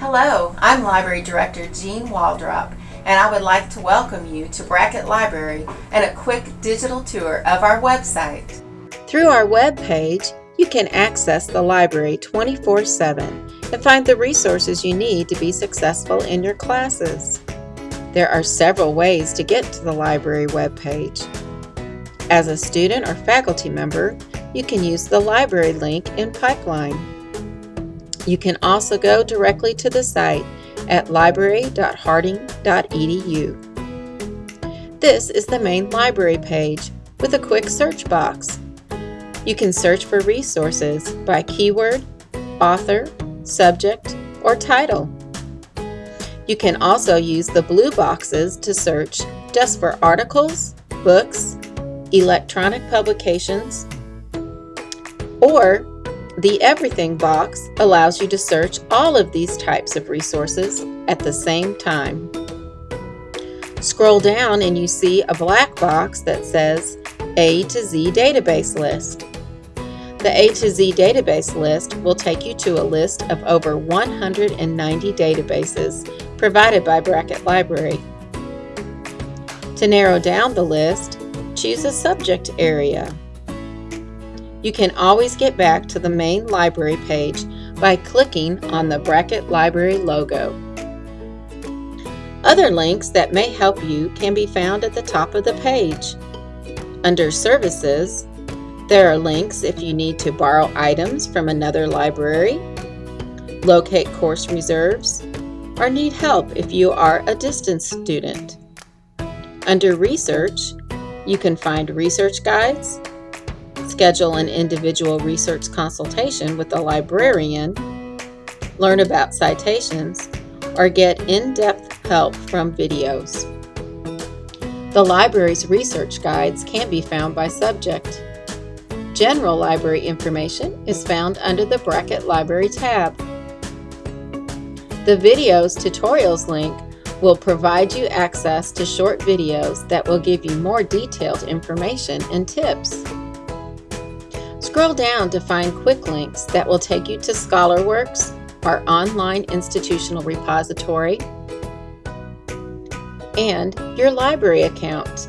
Hello, I'm Library Director Jean Waldrop, and I would like to welcome you to Brackett Library and a quick digital tour of our website. Through our web page, you can access the library 24-7 and find the resources you need to be successful in your classes. There are several ways to get to the library webpage. As a student or faculty member, you can use the library link in Pipeline. You can also go directly to the site at library.harding.edu. This is the main library page with a quick search box. You can search for resources by keyword, author, subject, or title. You can also use the blue boxes to search just for articles, books, electronic publications, or the Everything box allows you to search all of these types of resources at the same time. Scroll down and you see a black box that says A to Z database list. The A to Z database list will take you to a list of over 190 databases provided by Brackett Library. To narrow down the list, choose a subject area. You can always get back to the main library page by clicking on the Brackett Library logo. Other links that may help you can be found at the top of the page. Under Services, there are links if you need to borrow items from another library, locate course reserves, or need help if you are a distance student. Under Research, you can find research guides, schedule an individual research consultation with a librarian, learn about citations, or get in-depth help from videos. The library's research guides can be found by subject. General library information is found under the Brackett Library tab. The Videos Tutorials link will provide you access to short videos that will give you more detailed information and tips. Scroll down to find quick links that will take you to ScholarWorks, our online institutional repository, and your library account.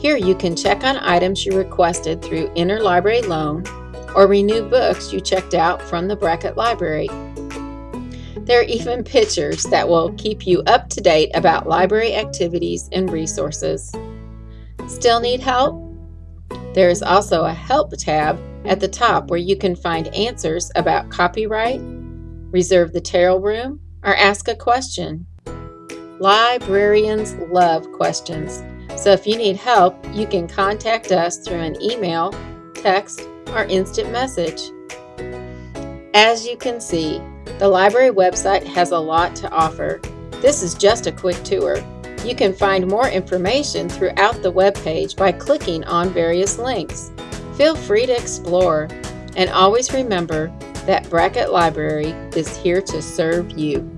Here you can check on items you requested through interlibrary loan or renew books you checked out from the Brackett Library. There are even pictures that will keep you up to date about library activities and resources. Still need help? There is also a Help tab at the top where you can find answers about copyright, reserve the tarot room, or ask a question. Librarians love questions, so if you need help, you can contact us through an email, text, or instant message. As you can see, the library website has a lot to offer. This is just a quick tour. You can find more information throughout the web page by clicking on various links. Feel free to explore and always remember that Brackett Library is here to serve you.